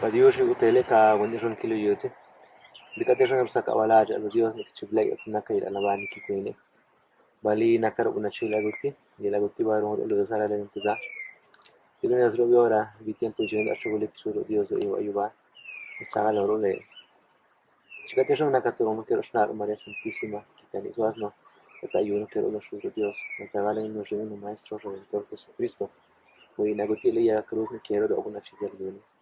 Padiyoshi utele ka wani ron kilo yote. Bika te ron sa kawala aja lo Dios ni chiblay at naka ila na bani ki kwene. Bali nakar una chila guti. Y la guti ba ron lo sara le ntiza. Tiene nas lo biora vi tiempo yo na chugule kisuro Dios yo ayuba. Saga lo le. Chica te ron naka toro quiero shnar María Santísima. Kitani suasno. Ata yo no quiero lo shuro Dios. Saga le no maestro redentor Jesucristo. Voy na guti le ya cruz me quiero lo una chila guti.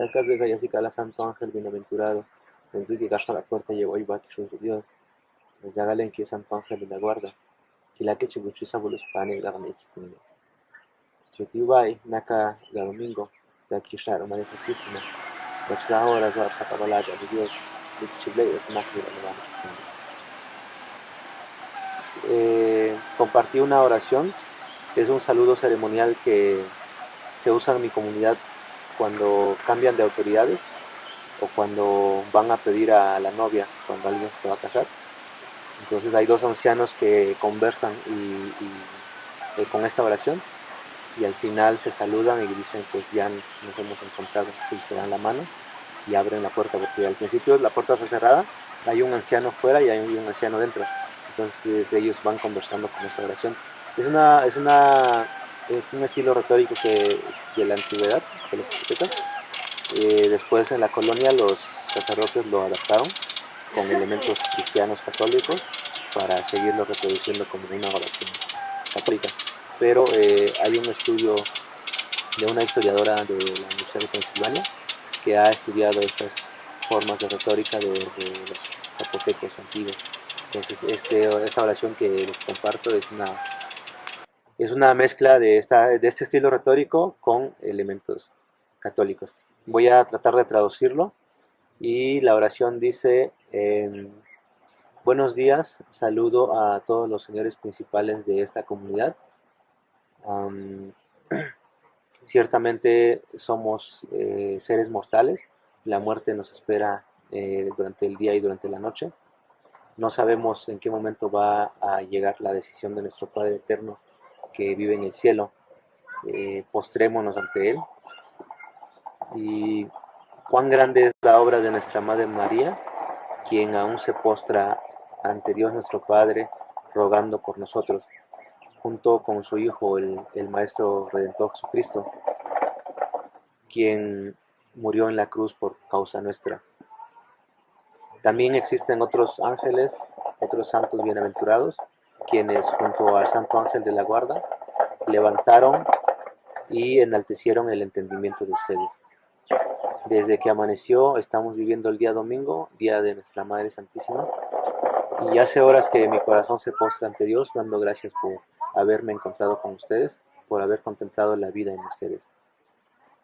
El caso de así la Santo Ángel bienaventurado, desde que gasta la puerta llegó y va que su Dios, desde Galen que Santo Ángel la guarda, que la que chibuchisa bolos pane la gane que tiene. Si tú vas, naca la domingo, de aquí shar María Santísima, de esta hora ya se acaba la de Dios, de chible de naca la eh, Compartí una oración, es un saludo ceremonial que se usa en mi comunidad cuando cambian de autoridades o cuando van a pedir a la novia cuando alguien se va a casar. Entonces hay dos ancianos que conversan y, eh, con esta oración y al final se saludan y dicen pues ya nos hemos encontrado y se dan la mano y abren la puerta porque al principio la puerta está cerrada, hay un anciano fuera y hay un anciano dentro. Entonces ellos van conversando con esta oración. Es una, es una es un estilo retórico que, de la antigüedad, los. Eh, después en la colonia los sacerdotes lo adaptaron con elementos cristianos católicos para seguirlo reproduciendo como una oración católica. Pero eh, hay un estudio de una historiadora de la Universidad de Pensilvania que ha estudiado estas formas de retórica de, los zapotecos antiguos. Entonces este, esta oración que les comparto es una es una mezcla de este estilo retórico con elementos católicos. Voy a tratar de traducirlo y la oración dice, em, buenos días, saludo a todos los señores principales de esta comunidad. ciertamente somos eh, seres mortales, la muerte nos espera eh, durante el día y durante la noche. No sabemos en qué momento va a llegar la decisión de nuestro Padre Eterno que vive en el cielo, eh, postrémonos ante Él. Y cuán grande es la obra de nuestra Madre María, quien aún se postra ante Dios nuestro Padre, rogando por nosotros, junto con su Hijo, el, el Maestro Redentor Jesucristo, quien murió en la cruz por causa nuestra. También existen otros ángeles, otros santos bienaventurados, quienes junto al Santo Ángel de la Guarda levantaron y enaltecieron el entendimiento de ustedes. Desde que amaneció estamos viviendo el día domingo, día de nuestra Madre Santísima, y hace horas que mi corazón se postra ante Dios dando gracias por haberme encontrado con ustedes, por haber contemplado la vida en ustedes.